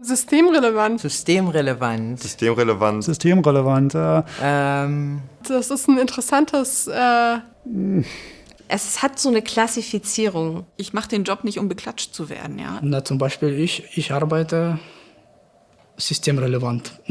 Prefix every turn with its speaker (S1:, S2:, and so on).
S1: Systemrelevant.
S2: Systemrelevant.
S3: Systemrelevant.
S4: Systemrelevant. Äh,
S2: Ähm,
S1: Das ist ein interessantes. Äh,
S5: Es hat so eine Klassifizierung.
S6: Ich mache den Job nicht, um beklatscht zu werden, ja.
S7: Na, zum Beispiel ich, ich arbeite systemrelevant.